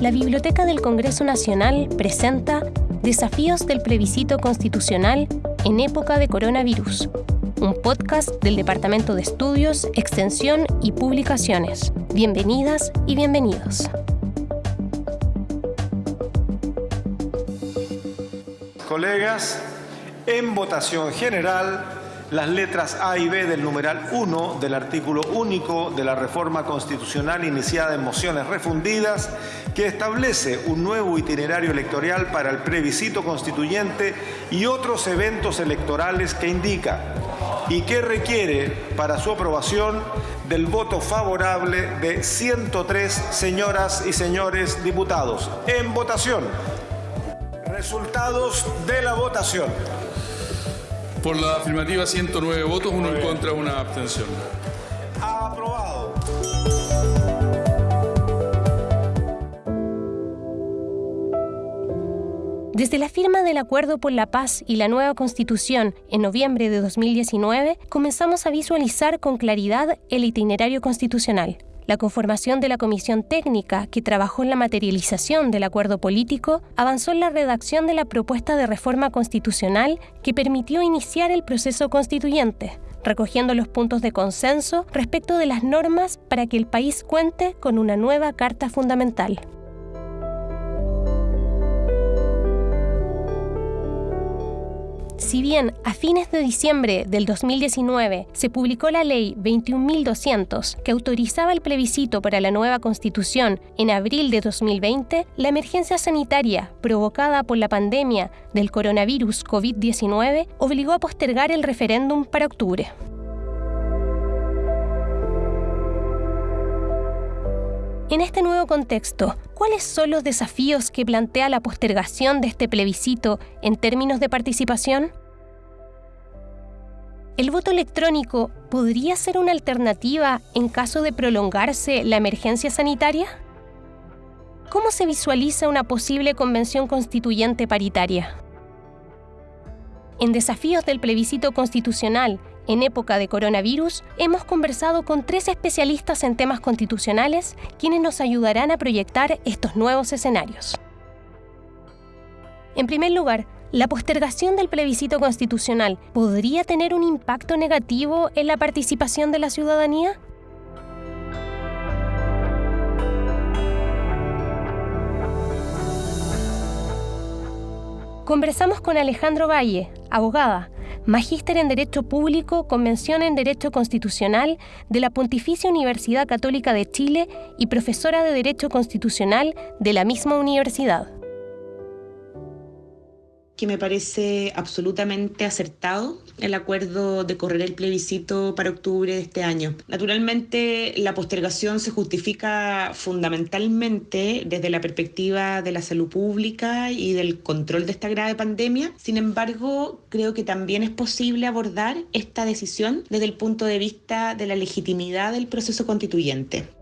la Biblioteca del Congreso Nacional presenta Desafíos del plebiscito constitucional en época de coronavirus, un podcast del Departamento de Estudios, Extensión y Publicaciones. Bienvenidas y bienvenidos. Colegas, en votación general, las letras A y B del numeral 1 del artículo único de la reforma constitucional iniciada en mociones refundidas que establece un nuevo itinerario electoral para el plebiscito constituyente y otros eventos electorales que indica y que requiere para su aprobación del voto favorable de 103 señoras y señores diputados. En votación. Resultados de la votación. Por la afirmativa 109 votos, uno en contra, una abstención. Aprobado. Desde la firma del Acuerdo por la Paz y la nueva Constitución en noviembre de 2019, comenzamos a visualizar con claridad el itinerario constitucional. La conformación de la comisión técnica que trabajó en la materialización del acuerdo político avanzó en la redacción de la propuesta de reforma constitucional que permitió iniciar el proceso constituyente, recogiendo los puntos de consenso respecto de las normas para que el país cuente con una nueva Carta Fundamental. Si bien a fines de diciembre del 2019 se publicó la ley 21.200 que autorizaba el plebiscito para la nueva constitución en abril de 2020, la emergencia sanitaria provocada por la pandemia del coronavirus COVID-19 obligó a postergar el referéndum para octubre. En este nuevo contexto, ¿cuáles son los desafíos que plantea la postergación de este plebiscito en términos de participación? ¿El voto electrónico podría ser una alternativa en caso de prolongarse la emergencia sanitaria? ¿Cómo se visualiza una posible convención constituyente paritaria? En desafíos del plebiscito constitucional en época de coronavirus, hemos conversado con tres especialistas en temas constitucionales quienes nos ayudarán a proyectar estos nuevos escenarios. En primer lugar, ¿la postergación del plebiscito constitucional podría tener un impacto negativo en la participación de la ciudadanía? Conversamos con Alejandro Valle, abogada, magíster en Derecho Público, Convención en Derecho Constitucional de la Pontificia Universidad Católica de Chile y profesora de Derecho Constitucional de la misma universidad que me parece absolutamente acertado el acuerdo de correr el plebiscito para octubre de este año. Naturalmente, la postergación se justifica fundamentalmente desde la perspectiva de la salud pública y del control de esta grave pandemia. Sin embargo, creo que también es posible abordar esta decisión desde el punto de vista de la legitimidad del proceso constituyente.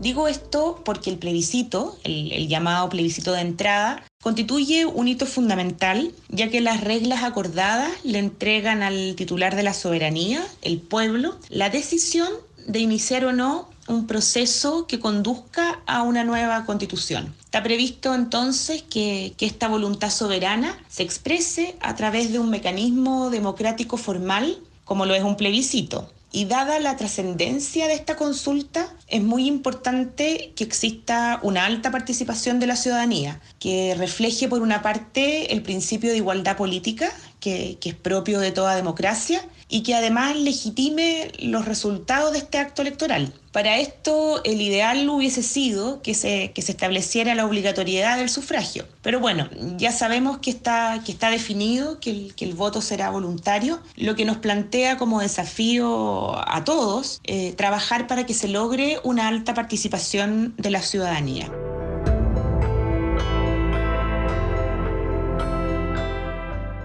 Digo esto porque el plebiscito, el, llamado plebiscito de entrada, constituye un hito fundamental, ya que las reglas acordadas le entregan al titular de la soberanía, el pueblo, la decisión de iniciar o no un proceso que conduzca a una nueva constitución. Está previsto entonces que, esta voluntad soberana se exprese a través de un mecanismo democrático formal, como lo es un plebiscito. Y dada la trascendencia de esta consulta, es muy importante que exista una alta participación de la ciudadanía, que refleje por una parte el principio de igualdad política, que, es propio de toda democracia, y que además legitime los resultados de este acto electoral. Para esto, el ideal hubiese sido que se, que se estableciera la obligatoriedad del sufragio. Pero bueno, ya sabemos que está, que está definido, que el, que el voto será voluntario, lo que nos plantea como desafío a todos eh, trabajar para que se logre una alta participación de la ciudadanía.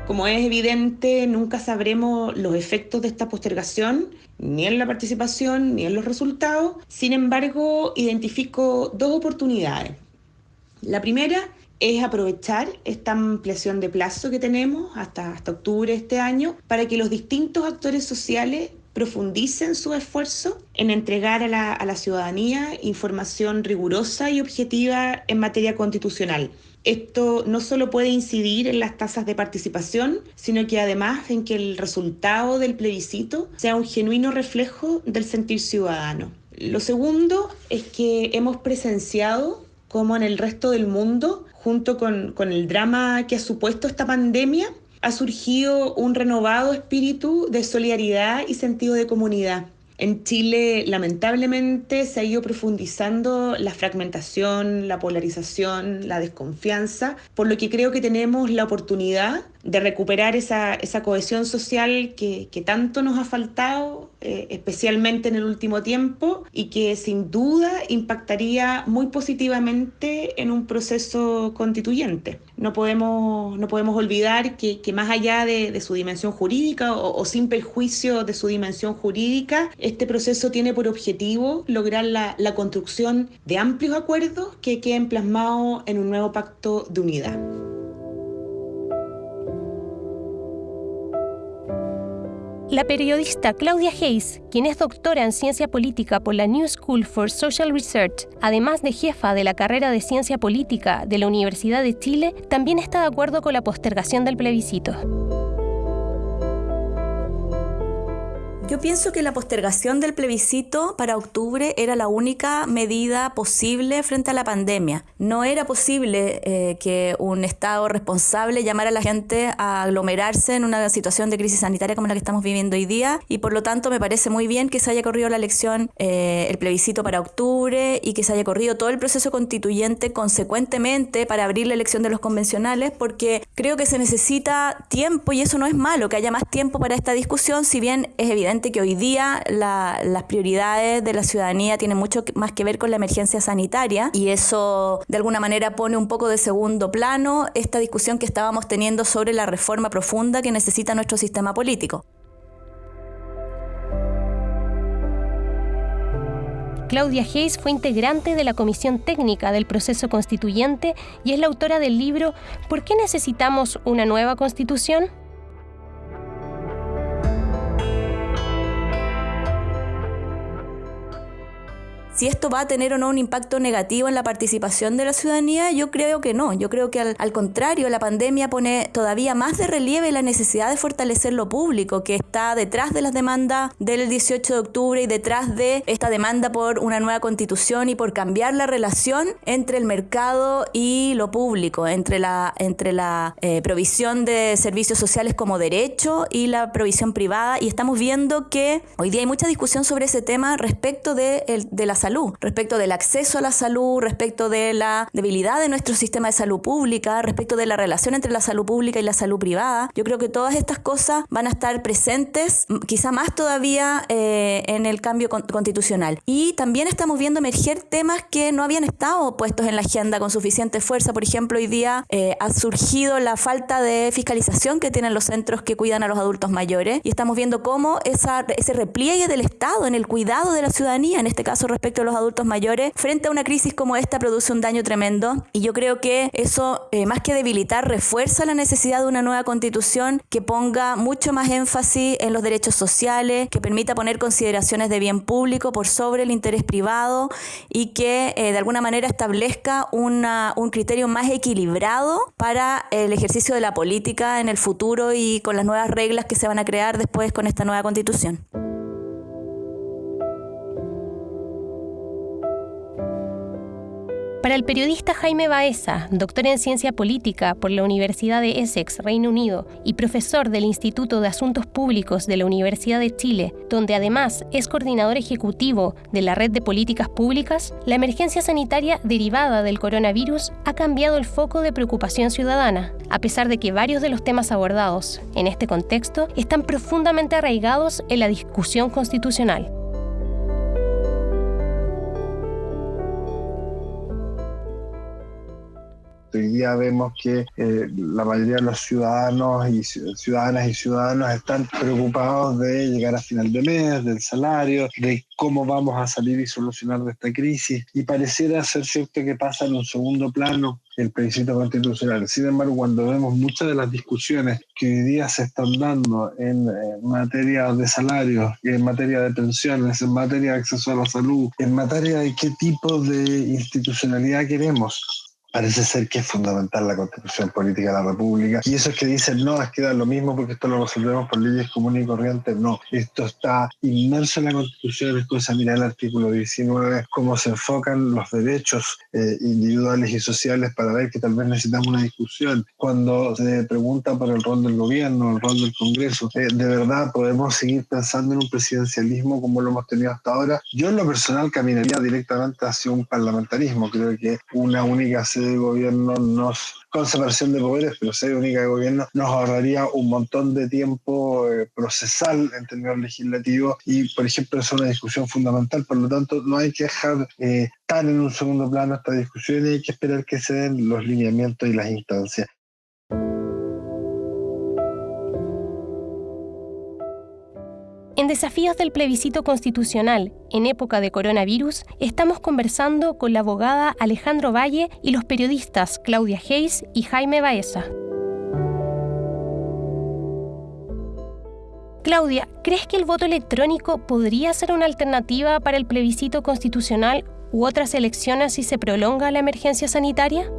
Como es evidente, nunca sabremos los efectos de esta postergación, ni en la participación, ni en los resultados. Sin embargo, identifico dos oportunidades. La primera es aprovechar esta ampliación de plazo que tenemos hasta, octubre de este año para que los distintos actores sociales profundicen su esfuerzo en entregar a la ciudadanía información rigurosa y objetiva en materia constitucional. Esto no solo puede incidir en las tasas de participación, sino que además en que el resultado del plebiscito sea un genuino reflejo del sentir ciudadano. Lo segundo es que hemos presenciado cómo en el resto del mundo, junto con, con el drama que ha supuesto esta pandemia, ha surgido un renovado espíritu de solidaridad y sentido de comunidad. En Chile, lamentablemente, se ha ido profundizando la fragmentación, la polarización, la desconfianza, por lo que creo que tenemos la oportunidad de recuperar esa, esa cohesión social que, que, tanto nos ha faltado, eh, especialmente en el último tiempo, y que sin duda impactaría muy positivamente en un proceso constituyente. No podemos, no podemos olvidar que, que más allá de, de, su dimensión jurídica o, o, sin perjuicio de su dimensión jurídica, este proceso tiene por objetivo lograr la, la construcción de amplios acuerdos que queden plasmados en un nuevo pacto de unidad. La periodista Claudia Hayes, quien es doctora en ciencia política por la New School for Social Research, además de jefa de la carrera de ciencia política de la Universidad de Chile, también está de acuerdo con la postergación del plebiscito. Yo pienso que la postergación del plebiscito para octubre era la única medida posible frente a la pandemia. No era posible eh, que un Estado responsable llamara a la gente a aglomerarse en una situación de crisis sanitaria como la que estamos viviendo hoy día y por lo tanto me parece muy bien que se haya corrido la elección, eh, el plebiscito para octubre y que se haya corrido todo el proceso constituyente consecuentemente para abrir la elección de los convencionales porque creo que se necesita tiempo y eso no es malo, que haya más tiempo para esta discusión, si bien es evidente que hoy día la, las prioridades de la ciudadanía tienen mucho más que ver con la emergencia sanitaria y eso de alguna manera pone un poco de segundo plano esta discusión que estábamos teniendo sobre la reforma profunda que necesita nuestro sistema político. Claudia Hayes fue integrante de la Comisión Técnica del Proceso Constituyente y es la autora del libro ¿Por qué necesitamos una nueva constitución? Si esto va a tener o no un impacto negativo en la participación de la ciudadanía, yo creo que no. Yo creo que al, al, contrario, la pandemia pone todavía más de relieve la necesidad de fortalecer lo público, que está detrás de las demandas del 18 de octubre y detrás de esta demanda por una nueva constitución y por cambiar la relación entre el mercado y lo público, entre la, entre la eh, provisión de servicios sociales como derecho y la provisión privada. Y estamos viendo que hoy día hay mucha discusión sobre ese tema respecto de, de la salud, respecto del acceso a la salud, respecto de la debilidad de nuestro sistema de salud pública, respecto de la relación entre la salud pública y la salud privada. Yo creo que todas estas cosas van a estar presentes, quizá más todavía eh, en el cambio con constitucional. Y también estamos viendo emerger temas que no habían estado puestos en la agenda con suficiente fuerza. Por ejemplo, hoy día eh, ha surgido la falta de fiscalización que tienen los centros que cuidan a los adultos mayores y estamos viendo cómo ese repliegue del Estado en el cuidado de la ciudadanía, en este caso respecto los adultos mayores, frente a una crisis como esta produce un daño tremendo. Y yo creo que eso, eh, más que debilitar, refuerza la necesidad de una nueva constitución que ponga mucho más énfasis en los derechos sociales, que permita poner consideraciones de bien público por sobre el interés privado y que eh, de alguna manera establezca una, un criterio más equilibrado para el ejercicio de la política en el futuro y con las nuevas reglas que se van a crear después con esta nueva constitución. Para el periodista Jaime Baeza, doctor en ciencia política por la Universidad de Essex, Reino Unido, y profesor del Instituto de Asuntos Públicos de la Universidad de Chile, donde además es coordinador ejecutivo de la Red de Políticas Públicas, la emergencia sanitaria derivada del coronavirus ha cambiado el foco de preocupación ciudadana, a pesar de que varios de los temas abordados en este contexto están profundamente arraigados en la discusión constitucional. Hoy día vemos que eh, la mayoría de los ciudadanos y ciudadanas y ciudadanos están preocupados de llegar a final de mes, del salario, de cómo vamos a salir y solucionar de esta crisis. Y pareciera ser cierto que pasa en un segundo plano el plebiscito constitucional. Sin embargo, cuando vemos muchas de las discusiones que hoy día se están dando en, materia de salarios, en materia de pensiones, en materia de acceso a la salud, en materia de qué tipo de institucionalidad queremos, parece ser que es fundamental la constitución política de la República. Y esos que dicen, no, es que da lo mismo porque esto lo resolvemos por leyes comunes y corrientes, no, esto está inmerso en la constitución, es mirar el artículo 19, cómo se enfocan los derechos eh, individuales y sociales para ver que tal vez necesitamos una discusión. Cuando se pregunta por el rol del gobierno, el rol del Congreso, eh, ¿de verdad podemos seguir pensando en un presidencialismo como lo hemos tenido hasta ahora? Yo en lo personal caminaría directamente hacia un parlamentarismo, creo que una única sede de gobierno nos, con separación de poderes, pero sede única de gobierno, nos ahorraría un montón de tiempo eh, procesal en términos legislativos y, por ejemplo, es una discusión fundamental, por lo tanto, no hay que dejar eh, tan en un segundo plano esta discusión y hay que esperar que se den los lineamientos y las instancias. En Desafíos del Plebiscito Constitucional, en época de coronavirus, estamos conversando con la abogada Alejandro Valle y los periodistas Claudia Hayes y Jaime Baeza. Claudia, ¿crees que el voto electrónico podría ser una alternativa para el plebiscito constitucional u otras elecciones si se prolonga la emergencia sanitaria?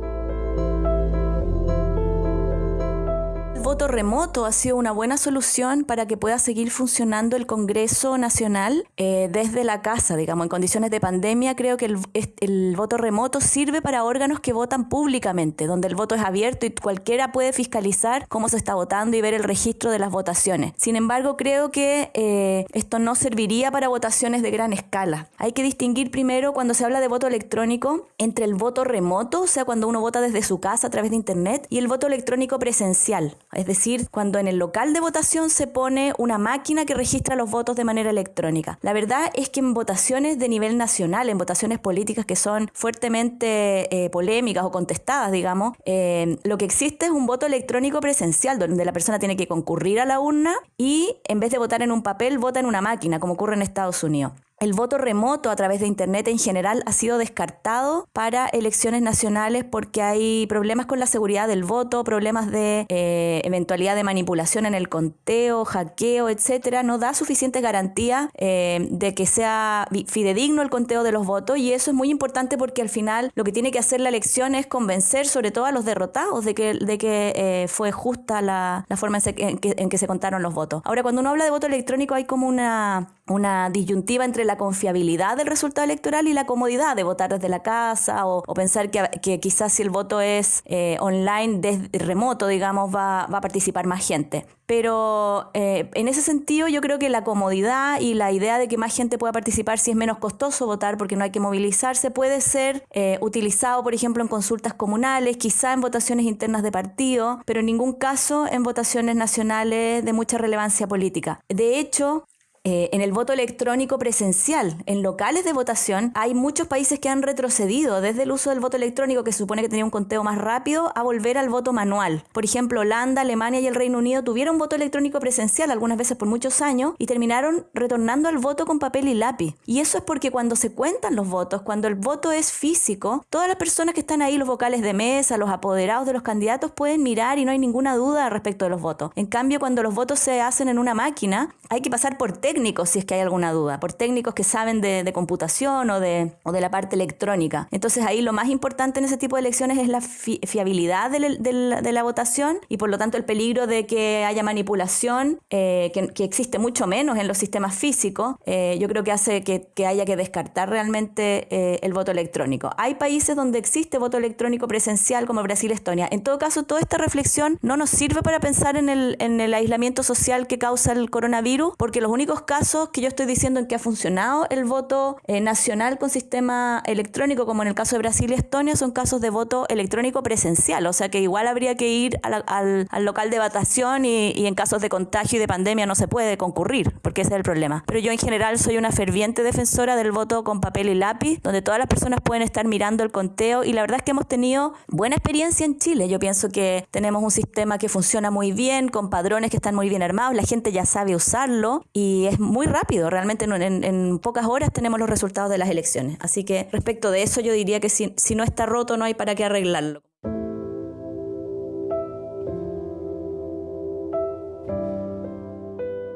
Voto remoto ha sido una buena solución para que pueda seguir funcionando el Congreso Nacional eh, desde la casa, digamos, en condiciones de pandemia. Creo que el, el, voto remoto sirve para órganos que votan públicamente, donde el voto es abierto y cualquiera puede fiscalizar cómo se está votando y ver el registro de las votaciones. Sin embargo, creo que eh, esto no serviría para votaciones de gran escala. Hay que distinguir primero cuando se habla de voto electrónico entre el voto remoto, o sea, cuando uno vota desde su casa a través de Internet, y el voto electrónico presencial es decir, cuando en el local de votación se pone una máquina que registra los votos de manera electrónica. La verdad es que en votaciones de nivel nacional, en votaciones políticas que son fuertemente eh, polémicas o contestadas, digamos, eh, lo que existe es un voto electrónico presencial, donde la persona tiene que concurrir a la urna y en vez de votar en un papel, vota en una máquina, como ocurre en Estados Unidos. El voto remoto a través de Internet en general ha sido descartado para elecciones nacionales porque hay problemas con la seguridad del voto, problemas de eh, eventualidad de manipulación en el conteo, hackeo, etcétera. No da suficiente garantía eh, de que sea fidedigno el conteo de los votos y eso es muy importante porque al final lo que tiene que hacer la elección es convencer sobre todo a los derrotados de que, de que eh, fue justa la, forma en, que, en que se contaron los votos. Ahora, cuando uno habla de voto electrónico hay como una una disyuntiva entre la confiabilidad del resultado electoral y la comodidad de votar desde la casa o, pensar que, quizás si el voto es eh, online, desde remoto, digamos, va, a participar más gente. Pero eh, en ese sentido yo creo que la comodidad y la idea de que más gente pueda participar si es menos costoso votar porque no hay que movilizarse puede ser eh, utilizado, por ejemplo, en consultas comunales, quizá en votaciones internas de partido, pero en ningún caso en votaciones nacionales de mucha relevancia política. De hecho, eh, en el voto electrónico presencial, en locales de votación, hay muchos países que han retrocedido desde el uso del voto electrónico, que supone que tenía un conteo más rápido, a volver al voto manual. Por ejemplo, Holanda, Alemania y el Reino Unido tuvieron voto electrónico presencial algunas veces por muchos años y terminaron retornando al voto con papel y lápiz. Y eso es porque cuando se cuentan los votos, cuando el voto es físico, todas las personas que están ahí, los vocales de mesa, los apoderados de los candidatos, pueden mirar y no hay ninguna duda respecto de los votos. En cambio, cuando los votos se hacen en una máquina, hay que pasar por técnicos si es que hay alguna duda, por técnicos que saben de, computación o de, o de, la parte electrónica. Entonces ahí lo más importante en ese tipo de elecciones es la fiabilidad de, la votación y por lo tanto el peligro de que haya manipulación, eh, que, existe mucho menos en los sistemas físicos, eh, yo creo que hace que, haya que descartar realmente eh, el voto electrónico. Hay países donde existe voto electrónico presencial como Brasil, Estonia. En todo caso, toda esta reflexión no nos sirve para pensar en el, en el aislamiento social que causa el coronavirus, porque los únicos casos que yo estoy diciendo en que ha funcionado el voto eh, nacional con sistema electrónico, como en el caso de Brasil y Estonia, son casos de voto electrónico presencial, o sea que igual habría que ir al, local de votación y, y, en casos de contagio y de pandemia no se puede concurrir, porque ese es el problema. Pero yo en general soy una ferviente defensora del voto con papel y lápiz, donde todas las personas pueden estar mirando el conteo y la verdad es que hemos tenido buena experiencia en Chile. Yo pienso que tenemos un sistema que funciona muy bien, con padrones que están muy bien armados, la gente ya sabe usarlo y es muy rápido, realmente en, pocas horas tenemos los resultados de las elecciones. Así que respecto de eso yo diría que si no está roto no hay para qué arreglarlo.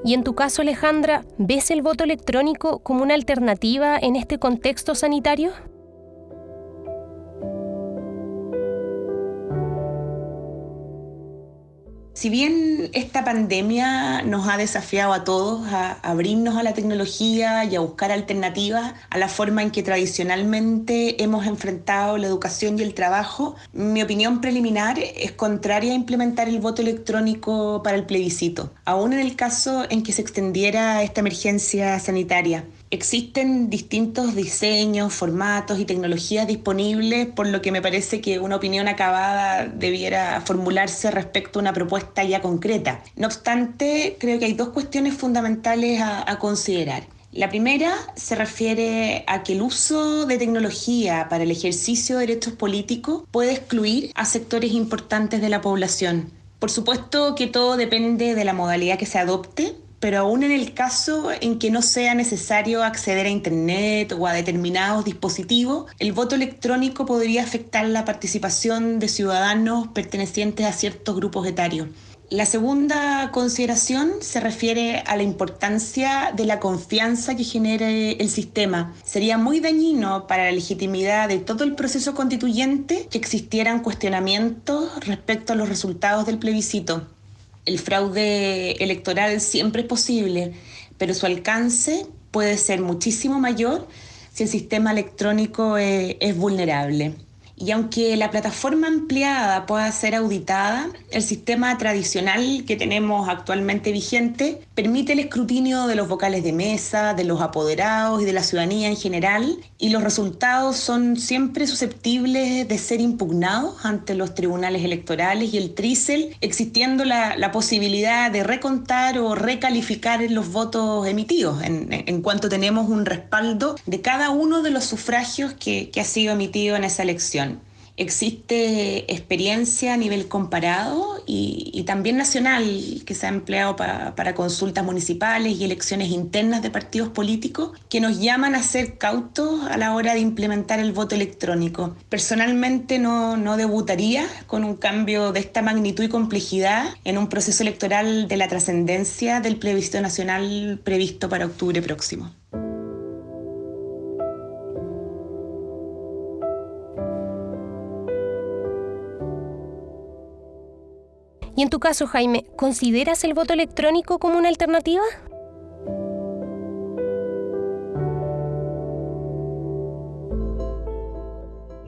Y en tu caso, Alejandra, ¿ves el voto electrónico como una alternativa en este contexto sanitario? Si bien esta pandemia nos ha desafiado a todos a abrirnos a la tecnología y a buscar alternativas a la forma en que tradicionalmente hemos enfrentado la educación y el trabajo, mi opinión preliminar es contraria a implementar el voto electrónico para el plebiscito, aún en el caso en que se extendiera esta emergencia sanitaria. Existen distintos diseños, formatos y tecnologías disponibles, por lo que me parece que una opinión acabada debiera formularse respecto a una propuesta ya concreta. No obstante, creo que hay dos cuestiones fundamentales a, considerar. La primera se refiere a que el uso de tecnología para el ejercicio de derechos políticos puede excluir a sectores importantes de la población. Por supuesto que todo depende de la modalidad que se adopte, pero aún en el caso en que no sea necesario acceder a Internet o a determinados dispositivos, el voto electrónico podría afectar la participación de ciudadanos pertenecientes a ciertos grupos etarios. La segunda consideración se refiere a la importancia de la confianza que genere el sistema. Sería muy dañino para la legitimidad de todo el proceso constituyente que existieran cuestionamientos respecto a los resultados del plebiscito el fraude electoral siempre es posible, pero su alcance puede ser muchísimo mayor si el sistema electrónico es, es vulnerable. Y aunque la plataforma ampliada pueda ser auditada, el sistema tradicional que tenemos actualmente vigente permite el escrutinio de los vocales de mesa, de los apoderados y de la ciudadanía en general, y los resultados son siempre susceptibles de ser impugnados ante los tribunales electorales y el TRICEL, existiendo la, posibilidad de recontar o recalificar los votos emitidos, en, cuanto tenemos un respaldo de cada uno de los sufragios que ha sido emitido en esa elección. Existe experiencia a nivel comparado y, también nacional que se ha empleado para consultas municipales y elecciones internas de partidos políticos que nos llaman a ser cautos a la hora de implementar el voto electrónico. Personalmente no, no debutaría con un cambio de esta magnitud y complejidad en un proceso electoral de la trascendencia del plebiscito nacional previsto para octubre próximo. Y en tu caso, Jaime, ¿consideras el voto electrónico como una alternativa?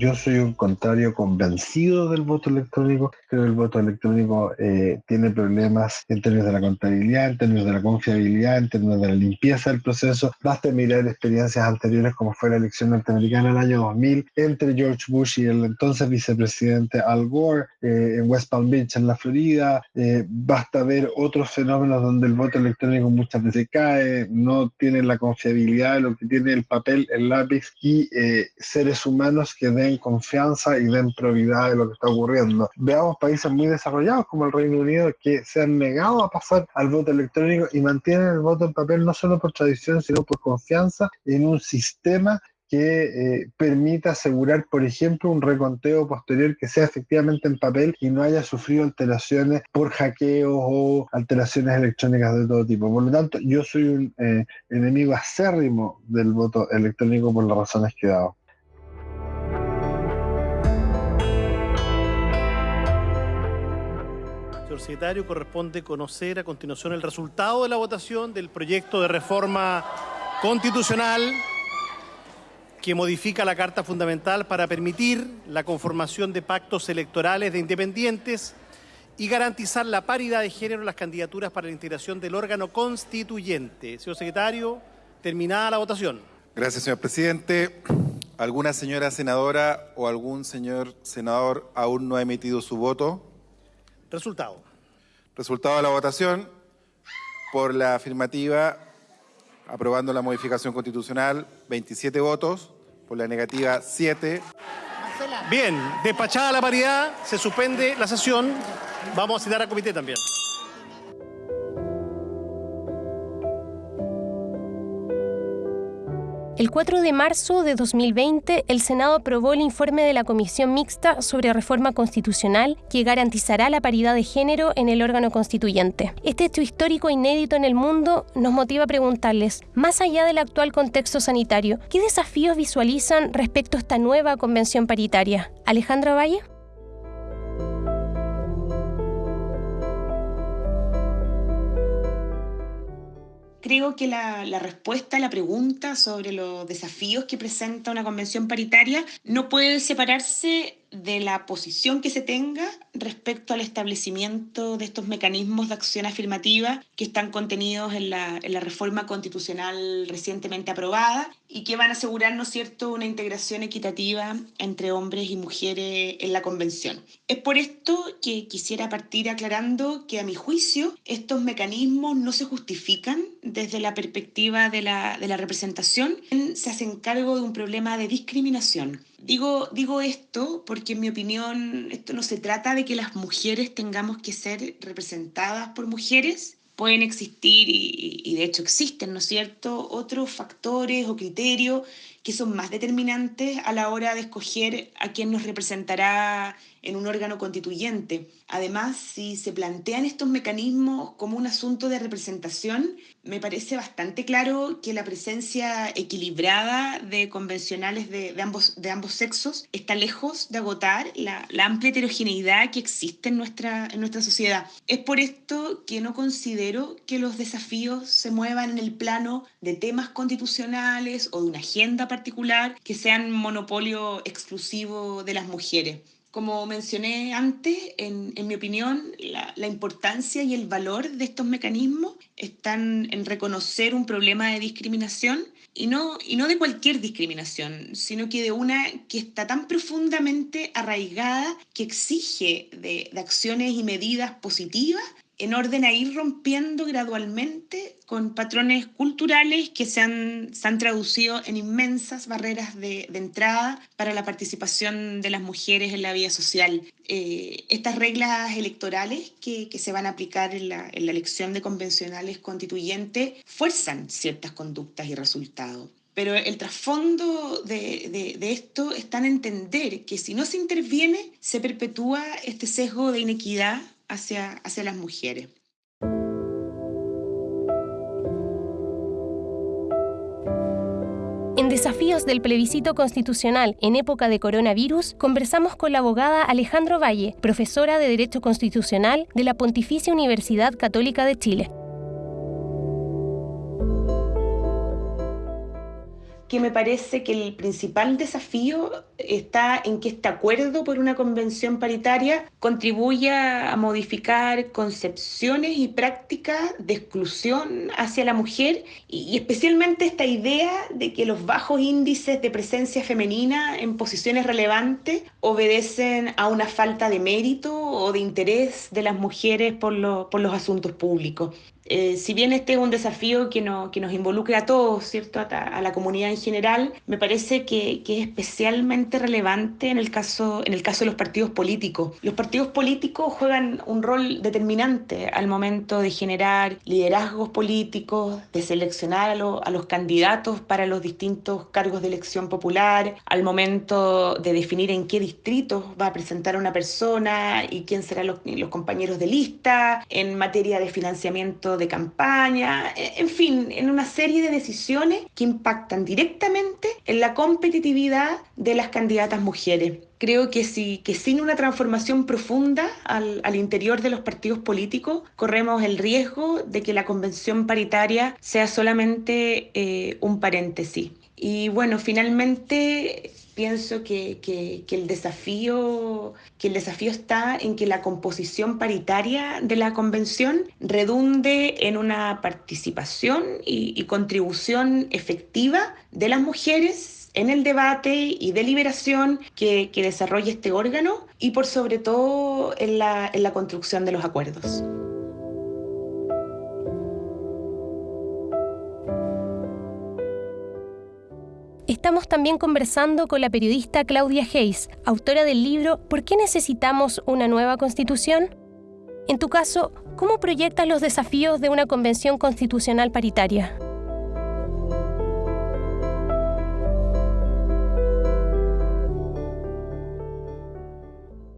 Yo soy un contrario convencido del voto electrónico. Creo que el voto electrónico eh, tiene problemas en términos de la contabilidad, en términos de la confiabilidad, en términos de la limpieza del proceso. Basta mirar experiencias anteriores como fue la elección norteamericana en el año 2000 entre George Bush y el entonces vicepresidente Al Gore eh, en West Palm Beach, en la Florida. Eh, basta ver otros fenómenos donde el voto electrónico muchas veces cae, no tiene la confiabilidad lo que tiene el papel, el lápiz y seres humanos que den confianza y den probidad de lo que está ocurriendo. Veamos países muy desarrollados como el Reino Unido que se han negado a pasar al voto electrónico y mantienen el voto en papel no solo por tradición, sino por confianza en un sistema que eh, permita asegurar, por ejemplo, un reconteo posterior que sea efectivamente en papel y no haya sufrido alteraciones por hackeos o alteraciones electrónicas de todo tipo. Por lo tanto, yo soy un eh, enemigo acérrimo del voto electrónico por las razones que he dado. Secretario, corresponde conocer a continuación el resultado de la votación del proyecto de reforma constitucional que modifica la Carta Fundamental para permitir la conformación de pactos electorales de independientes y garantizar la paridad de género en las candidaturas para la integración del órgano constituyente. Señor secretario, terminada la votación. Gracias, señor presidente. ¿Alguna señora senadora o algún señor senador aún no ha emitido su voto? Resultado. Resultado de la votación. Por la afirmativa, aprobando la modificación constitucional, 27 votos. Por la negativa, 7. Bien, despachada la paridad, se suspende la sesión. Vamos a citar al comité también. El 4 de marzo de 2020, el Senado aprobó el informe de la Comisión Mixta sobre Reforma Constitucional que garantizará la paridad de género en el órgano constituyente. Este hecho histórico inédito en el mundo nos motiva a preguntarles, más allá del actual contexto sanitario, ¿qué desafíos visualizan respecto a esta nueva convención paritaria? Alejandra Valle. Creo que la, la, respuesta a la pregunta sobre los desafíos que presenta una convención paritaria no puede separarse de la posición que se tenga respecto al establecimiento de estos mecanismos de acción afirmativa que están contenidos en la, en la reforma constitucional recientemente aprobada y que van a asegurar, ¿no cierto?, una integración equitativa entre hombres y mujeres en la convención. Es por esto que quisiera partir aclarando que a mi juicio estos mecanismos no se justifican desde la perspectiva de la, de la representación, se hacen cargo de un problema de discriminación Digo, digo esto porque en mi opinión esto no se trata de que las mujeres tengamos que ser representadas por mujeres. Pueden existir y, y de hecho existen, ¿no es cierto?, otros factores o criterios que son más determinantes a la hora de escoger a quién nos representará en un órgano constituyente. Además, si se plantean estos mecanismos como un asunto de representación, me parece bastante claro que la presencia equilibrada de convencionales de, de ambos, de ambos sexos está lejos de agotar la, la, amplia heterogeneidad que existe en nuestra, en nuestra sociedad. Es por esto que no considero que los desafíos se muevan en el plano de temas constitucionales o de una agenda particular que sean monopolio exclusivo de las mujeres. Como mencioné antes, en, en mi opinión, la, la, importancia y el valor de estos mecanismos están en reconocer un problema de discriminación y no, y no de cualquier discriminación, sino que de una que está tan profundamente arraigada que exige de, de acciones y medidas positivas en orden a ir rompiendo gradualmente con patrones culturales que se han, se han traducido en inmensas barreras de, entrada para la participación de las mujeres en la vida social. Eh, estas reglas electorales que, que, se van a aplicar en la, en la elección de convencionales constituyentes fuerzan ciertas conductas y resultados. Pero el trasfondo de, de, de, esto está en entender que si no se interviene, se perpetúa este sesgo de inequidad hacia, hacia las mujeres. En Desafíos del Plebiscito Constitucional en época de coronavirus, conversamos con la abogada Alejandro Valle, profesora de Derecho Constitucional de la Pontificia Universidad Católica de Chile. Que me parece que el principal desafío está en que este acuerdo por una convención paritaria contribuya a modificar concepciones y prácticas de exclusión hacia la mujer y, especialmente esta idea de que los bajos índices de presencia femenina en posiciones relevantes obedecen a una falta de mérito o de interés de las mujeres por, por los asuntos públicos. Eh, si bien este es un desafío que, no, que nos involucra a todos, ¿cierto? A, la comunidad en general, me parece que, que, es especialmente relevante en el, caso, en el caso de los partidos políticos. Los partidos políticos juegan un rol determinante al momento de generar liderazgos políticos, de seleccionar a, lo, a los candidatos para los distintos cargos de elección popular, al momento de definir en qué distritos va a presentar una persona y quién serán los, los compañeros de lista, en materia de financiamiento de campaña, en fin, en una serie de decisiones que impactan directamente en la competitividad de las candidatas mujeres. Creo que, si, que sin una transformación profunda al, al interior de los partidos políticos, corremos el riesgo de que la convención paritaria sea solamente eh, un paréntesis. Y bueno, finalmente pienso que, que, el desafío, que el desafío está en que la composición paritaria de la convención redunde en una participación y, contribución efectiva de las mujeres en el debate y deliberación que, que desarrolla este órgano y por sobre todo en la, en la construcción de los acuerdos. Estamos también conversando con la periodista Claudia Hayes, autora del libro ¿Por qué necesitamos una nueva constitución? En tu caso, ¿cómo proyectas los desafíos de una convención constitucional paritaria?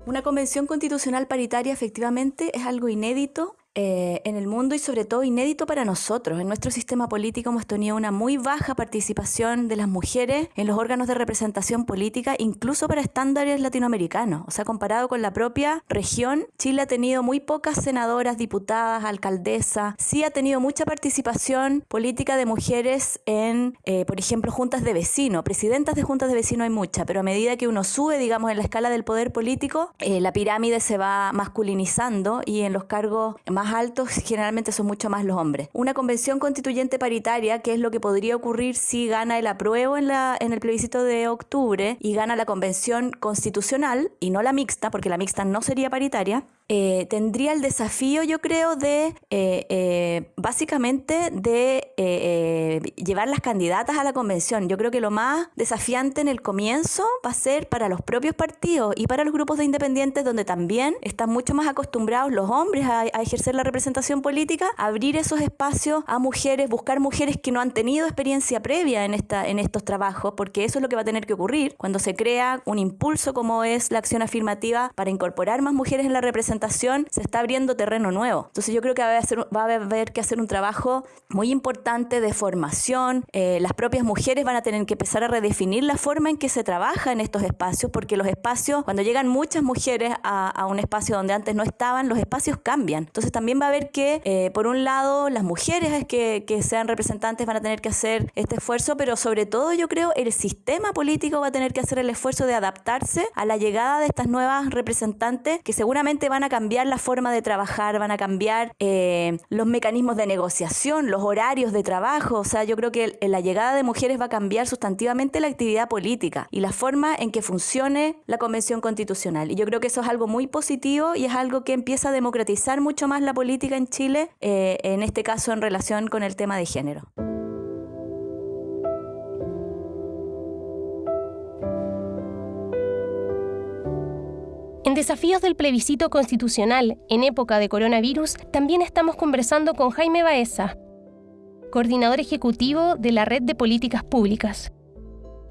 Una convención constitucional paritaria efectivamente es algo inédito eh, en el mundo y sobre todo inédito para nosotros. En nuestro sistema político hemos tenido una muy baja participación de las mujeres en los órganos de representación política, incluso para estándares latinoamericanos. O sea, comparado con la propia región, Chile ha tenido muy pocas senadoras, diputadas, alcaldesas. Sí ha tenido mucha participación política de mujeres en, eh, por ejemplo, juntas de vecinos. Presidentas de juntas de vecinos hay muchas, pero a medida que uno sube, digamos, en la escala del poder político, eh, la pirámide se va masculinizando y en los cargos más altos generalmente son mucho más los hombres. Una convención constituyente paritaria, que es lo que podría ocurrir si gana el apruebo en, la, en el plebiscito de octubre y gana la convención constitucional y no la mixta, porque la mixta no sería paritaria, eh, tendría el desafío, yo creo, de eh, eh, básicamente de llevar las candidatas a la convención. Yo creo que lo más desafiante en el comienzo va a ser para los propios partidos y para los grupos de independientes, donde también están mucho más acostumbrados los hombres a, ejercer la representación política, abrir esos espacios a mujeres, buscar mujeres que no han tenido experiencia previa en, esta, en estos trabajos, porque eso es lo que va a tener que ocurrir cuando se crea un impulso como es la acción afirmativa para incorporar más mujeres en la representación se está abriendo terreno nuevo. Entonces yo creo que va a, haber que hacer un trabajo muy importante de formación. Eh, las propias mujeres van a tener que empezar a redefinir la forma en que se trabaja en estos espacios, porque los espacios, cuando llegan muchas mujeres a, un espacio donde antes no estaban, los espacios cambian. Entonces también va a haber que, eh, por un lado, las mujeres que, que sean representantes van a tener que hacer este esfuerzo, pero sobre todo yo creo el sistema político va a tener que hacer el esfuerzo de adaptarse a la llegada de estas nuevas representantes que seguramente van a cambiar la forma de trabajar, van a cambiar eh, los mecanismos de negociación, los horarios de trabajo. O sea, yo creo que la llegada de mujeres va a cambiar sustantivamente la actividad política y la forma en que funcione la Convención Constitucional. Y yo creo que eso es algo muy positivo y es algo que empieza a democratizar mucho más la política en Chile, eh, en este caso en relación con el tema de género. En Desafíos del Plebiscito Constitucional en época de coronavirus, también estamos conversando con Jaime Baeza, coordinador ejecutivo de la Red de Políticas Públicas.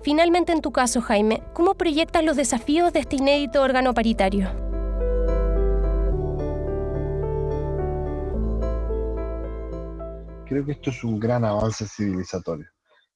Finalmente, en tu caso, Jaime, ¿cómo proyectas los desafíos de este inédito órgano paritario? Creo que esto es un gran avance civilizatorio.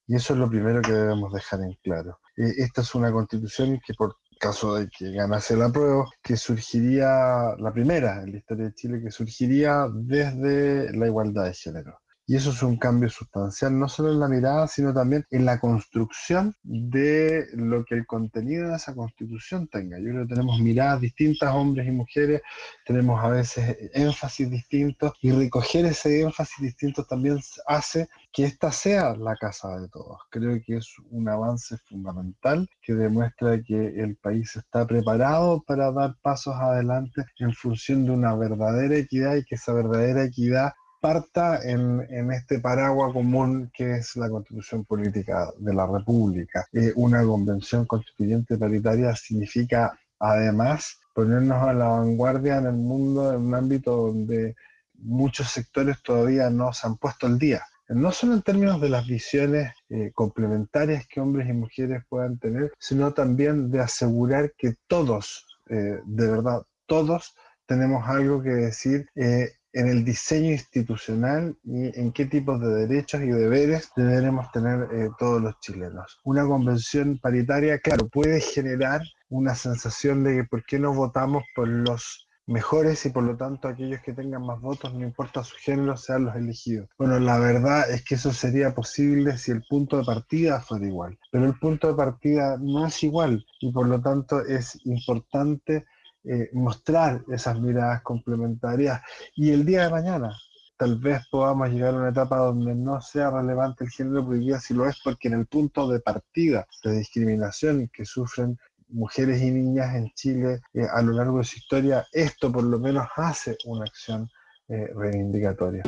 Y eso es lo primero que debemos dejar en claro. Eh, esta es una constitución que por caso de que ganase la prueba, que surgiría, la primera en la historia de Chile, que surgiría desde la igualdad de género. Y eso es un cambio sustancial, no solo en la mirada, sino también en la construcción de lo que el contenido de esa constitución tenga. Yo creo que tenemos miradas distintas, hombres y mujeres, tenemos a veces énfasis distintos, y recoger ese énfasis distinto también hace que esta sea la casa de todos. Creo que es un avance fundamental que demuestra que el país está preparado para dar pasos adelante en función de una verdadera equidad y que esa verdadera equidad parta en, en, este paraguas común que es la constitución política de la República. Eh, una convención constituyente paritaria significa además ponernos a la vanguardia en el mundo en un ámbito donde muchos sectores todavía no se han puesto al día. No solo en términos de las visiones eh, complementarias que hombres y mujeres puedan tener, sino también de asegurar que todos, eh, de verdad, todos tenemos algo que decir eh, en el diseño institucional y en qué tipos de derechos y deberes deberemos tener eh, todos los chilenos. Una convención paritaria, claro, puede generar una sensación de que por qué no votamos por los mejores y por lo tanto aquellos que tengan más votos, no importa su género, sean los elegidos. Bueno, la verdad es que eso sería posible si el punto de partida fuera igual, pero el punto de partida no es igual y por lo tanto es importante eh, mostrar esas miradas complementarias y el día de mañana tal vez podamos llegar a una etapa donde no sea relevante el género, hoy sí lo es porque en el punto de partida de discriminación que sufren mujeres y niñas en Chile eh, a lo largo de su historia, esto por lo menos hace una acción eh, reivindicatoria.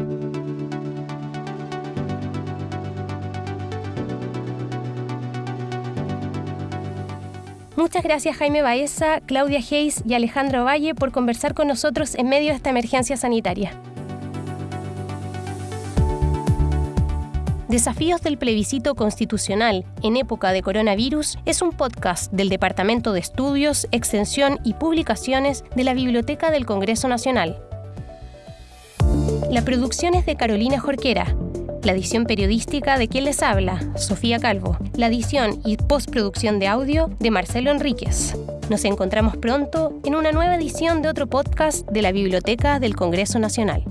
Muchas gracias Jaime Baeza, Claudia Hayes y Alejandro Valle por conversar con nosotros en medio de esta emergencia sanitaria. Desafíos del plebiscito constitucional en época de coronavirus es un podcast del Departamento de Estudios, Extensión y Publicaciones de la Biblioteca del Congreso Nacional. La producción es de Carolina Jorquera. La edición periodística de quien les habla, Sofía Calvo. La edición y postproducción de audio de Marcelo Enríquez. Nos encontramos pronto en una nueva edición de otro podcast de la Biblioteca del Congreso Nacional.